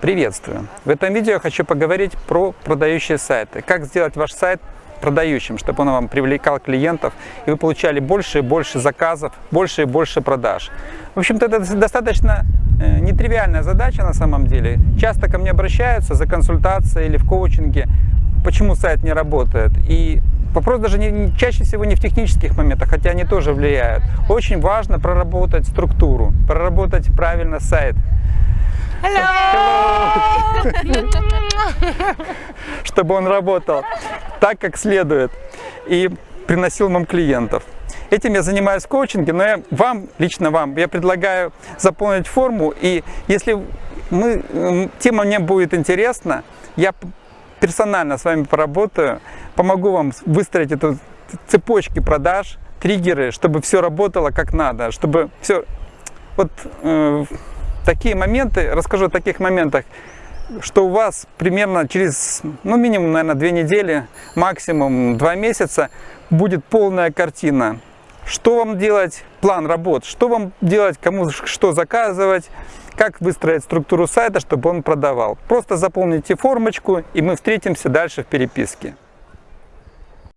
Приветствую! В этом видео я хочу поговорить про продающие сайты. Как сделать ваш сайт продающим, чтобы он вам привлекал клиентов, и вы получали больше и больше заказов, больше и больше продаж. В общем-то, это достаточно э, нетривиальная задача на самом деле. Часто ко мне обращаются за консультацией или в коучинге, почему сайт не работает. И вопрос даже не, чаще всего не в технических моментах, хотя они тоже влияют. Очень важно проработать структуру, проработать правильно сайт. Hello! Чтобы он работал так, как следует и приносил вам клиентов. Этим я занимаюсь в коучинге, но я вам, лично вам, я предлагаю заполнить форму. И если мы, тема мне будет интересна, я персонально с вами поработаю, помогу вам выстроить эту цепочки продаж, триггеры, чтобы все работало как надо, чтобы все... Вот э, такие моменты, расскажу о таких моментах, что у вас примерно через, ну, минимум, наверное, две недели, максимум два месяца будет полная картина. Что вам делать, план работ, что вам делать, кому что заказывать, как выстроить структуру сайта, чтобы он продавал. Просто заполните формочку, и мы встретимся дальше в переписке.